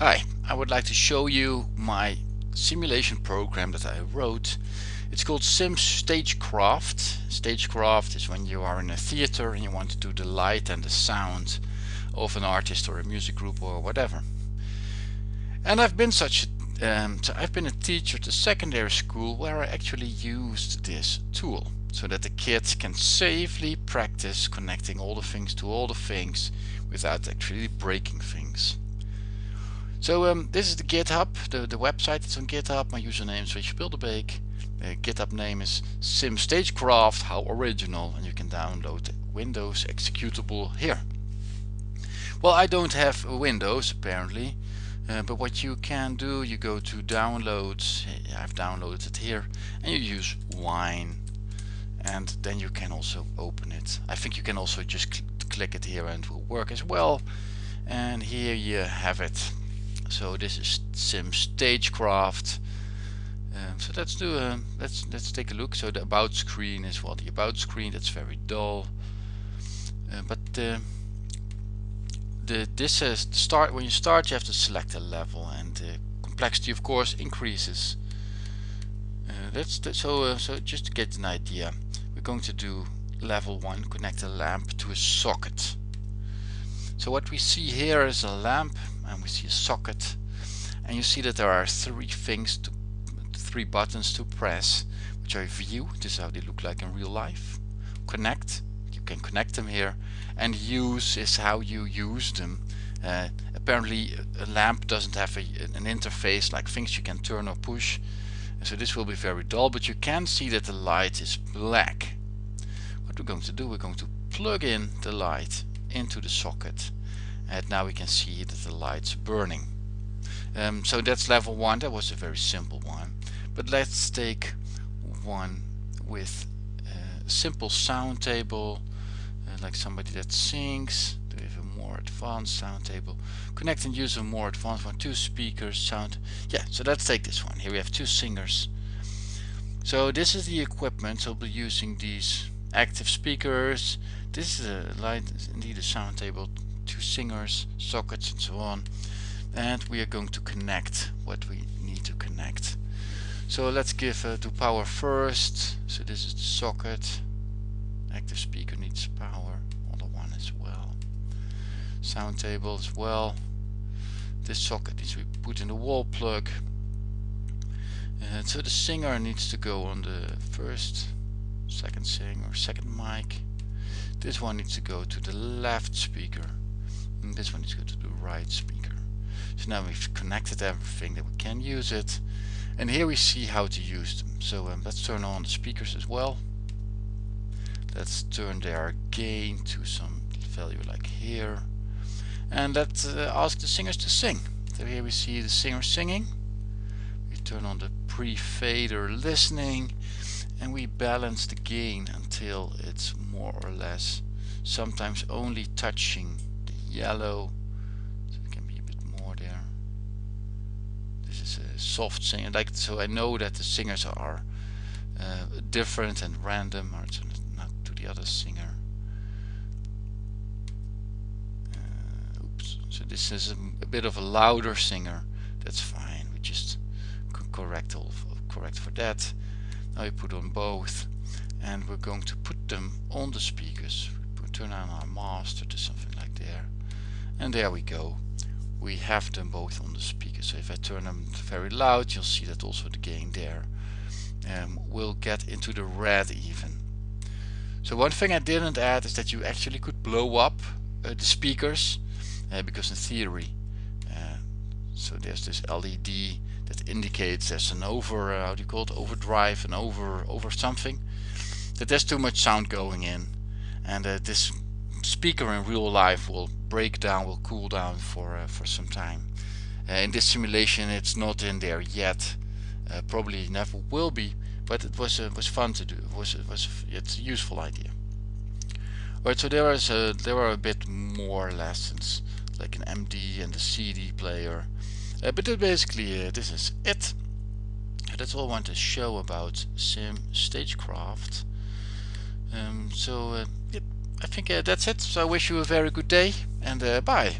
Hi, I would like to show you my simulation program that I wrote. It's called Sim Stagecraft. Stagecraft is when you are in a theater and you want to do the light and the sound of an artist or a music group or whatever. And I've been such a, um, I've been a teacher at a secondary school where I actually used this tool so that the kids can safely practice connecting all the things to all the things without actually breaking things. So um, this is the GitHub, the, the website is on GitHub, my username is Richel Bilderbeek, the GitHub name is Sim Stagecraft, how original, and you can download Windows executable here. Well I don't have Windows apparently, uh, but what you can do, you go to downloads, I've downloaded it here, and you use Wine and then you can also open it. I think you can also just cl click it here and it will work as well. And here you have it. So this is Sim Stagecraft. Um, so let's do a let's let's take a look. So the about screen is well the about screen. That's very dull. Uh, but uh, the this is start when you start you have to select a level and the complexity of course increases. Uh, that's the, so uh, so just to get an idea we're going to do level 1 connect a lamp to a socket so what we see here is a lamp and we see a socket. And you see that there are three things to three buttons to press which are view. This is how they look like in real life. Connect. You can connect them here. And use is how you use them. Uh, apparently a lamp doesn't have a, an interface like things you can turn or push. So this will be very dull but you can see that the light is black. What we're going to do we're going to plug in the light into the socket. And now we can see that the light's burning. Um, so that's level one. That was a very simple one. But let's take one with a simple sound table uh, like somebody that sings. Do have a more advanced sound table? Connect and use a more advanced one. Two speakers sound. Yeah so let's take this one. Here we have two singers. So this is the equipment. So we'll be using these active speakers. This is a light indeed a sound table two singers sockets and so on. And we are going to connect what we need to connect. So let's give uh, to power first. So this is the socket. Active speaker needs power other one as well. Sound table as well. This socket needs to be put in the wall plug. And so the singer needs to go on the first second singer second mic. This one needs to go to the left speaker. And this one needs to go to the right speaker. So now we've connected everything that we can use it. And here we see how to use them. So um, let's turn on the speakers as well. Let's turn their gain to some value like here. And let's uh, ask the singers to sing. So here we see the singer singing. We turn on the pre-fader listening and we balance the gain until it's more or less sometimes only touching the yellow. So it can be a bit more there. This is a soft singer. Like so I know that the singers are uh, different and random or not to the other singer. Uh, oops. So this is a, a, bit of a louder singer. That's fine. We just correct all correct for that I put on both and we're going to put them on the speakers. We turn on our master to something like there. And there we go. We have them both on the speaker so if I turn them very loud you'll see that also the gain there um, will get into the red even. So one thing I didn't add is that you actually could blow up uh, the speakers uh, because in theory uh, so there's this LED that indicates there's an over uh, how do you call it? Overdrive and over over something that there's too much sound going in and uh, this speaker in real life will break down will cool down for uh, for some time. Uh, in this simulation it's not in there yet. Uh, probably never will be but it was uh, was fun to do. It was it was it's a useful idea. Alright, so there is a, there are a bit more lessons like an MD and a CD player uh, but basically uh, this is it. That's all I want to show about Sim Stagecraft. Um, so uh, yeah, I think uh, that's it. So I wish you a very good day and uh, bye.